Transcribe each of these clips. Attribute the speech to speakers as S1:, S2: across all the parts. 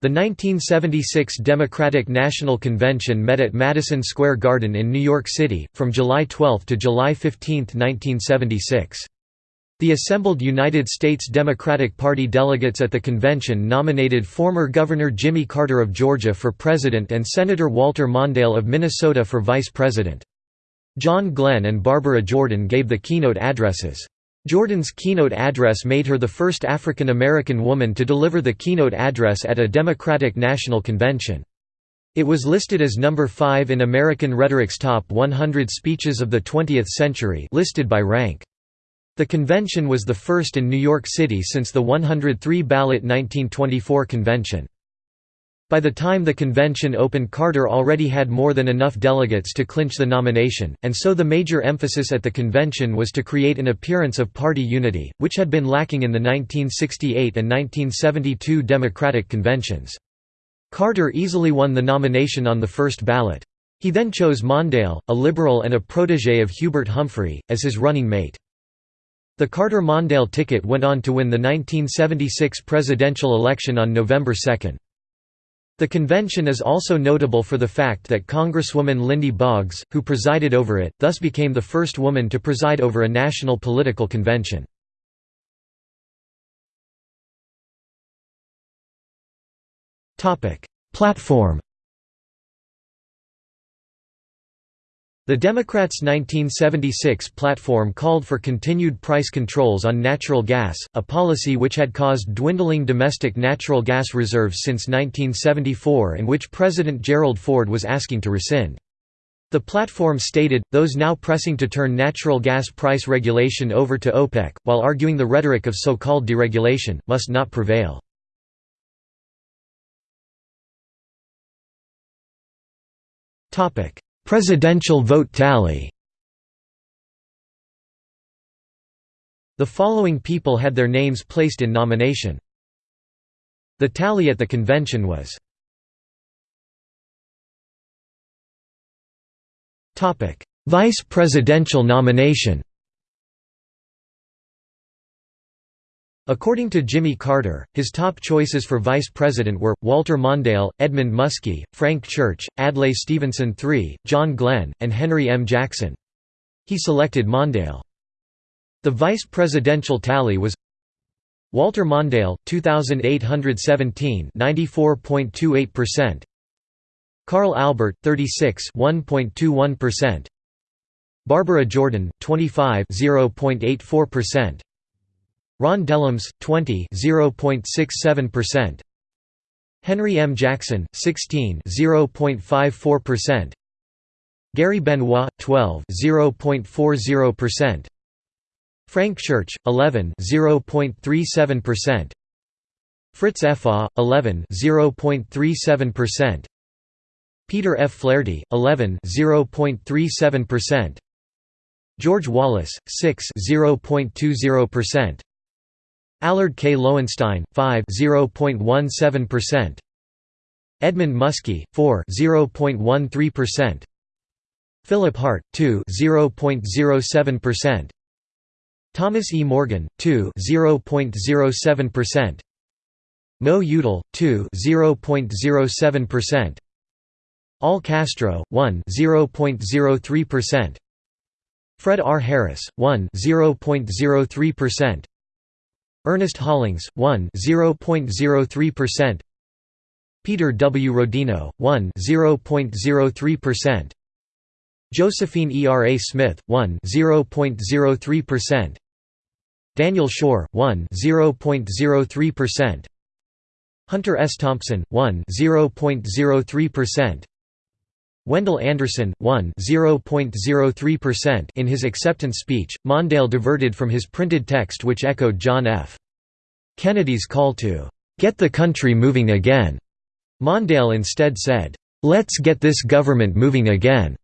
S1: The 1976 Democratic National Convention met at Madison Square Garden in New York City, from July 12 to July 15, 1976. The assembled United States Democratic Party delegates at the convention nominated former Governor Jimmy Carter of Georgia for president and Senator Walter Mondale of Minnesota for vice president. John Glenn and Barbara Jordan gave the keynote addresses. Jordan's keynote address made her the first African American woman to deliver the keynote address at a Democratic National Convention. It was listed as number 5 in American Rhetoric's Top 100 Speeches of the 20th Century listed by rank. The convention was the first in New York City since the 103-ballot 1924 convention. By the time the convention opened Carter already had more than enough delegates to clinch the nomination, and so the major emphasis at the convention was to create an appearance of party unity, which had been lacking in the 1968 and 1972 Democratic conventions. Carter easily won the nomination on the first ballot. He then chose Mondale, a liberal and a protégé of Hubert Humphrey, as his running mate. The Carter-Mondale ticket went on to win the 1976 presidential election on November 2. The convention is also notable for the fact that Congresswoman Lindy Boggs, who presided over it, thus became the first woman to preside over a national political convention. Platform The Democrats' 1976 platform called for continued price controls on natural gas, a policy which had caused dwindling domestic natural gas reserves since 1974 and which President Gerald Ford was asking to rescind. The platform stated, those now pressing to turn natural gas price regulation over to OPEC, while arguing the rhetoric of so-called deregulation, must not prevail. Topic Presidential vote tally. The following people had their names placed in nomination. The tally at the convention was Vice presidential nomination According to Jimmy Carter, his top choices for vice president were, Walter Mondale, Edmund Muskie, Frank Church, Adlai Stevenson III, John Glenn, and Henry M. Jackson. He selected Mondale. The vice presidential tally was Walter Mondale, 2,817 94.28%. Carl Albert, 36 1.21%. Barbara Jordan, 25 0.84%. Ron Dellums, 20 0.67%. Henry M. Jackson, 16 0.54%. Gary Benoit, 12 0.40%. Frank Church, 11 0.37%. Fritz Efaw, 11 0.37%. Peter F. Flaherty, 11 0.37%. George Wallace, 6 0.20%. Allard K. Lowenstein, 5 0.17%. Edmund Muskie, 4 0.13%. Philip Hart, 2 0.07%. Thomas E. Morgan, 2 0.07%. Mo Udall, 2 0.07%. Al Castro, 1 0.03%. Fred R. Harris, 1 0.03%. Ernest Hollings, 1 0.03%. Peter W. Rodino, 1 0.03%. Josephine E. R. A. Smith, 1 0.03%. Daniel Schorr, 1 0.03%. Hunter S. Thompson, 1 0.03%. Wendell Anderson, 1 0.03% In his acceptance speech, Mondale diverted from his printed text which echoed John F. Kennedy's call to, "'Get the country moving again'". Mondale instead said, "'Let's get this government moving again'".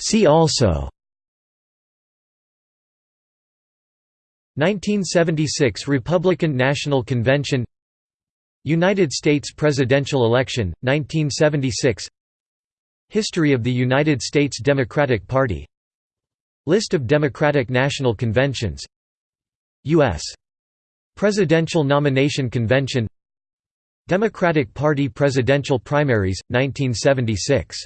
S1: See also 1976 Republican National Convention United States presidential election, 1976 History of the United States Democratic Party. List of Democratic National Conventions. U.S. Presidential Nomination Convention. Democratic Party presidential primaries, 1976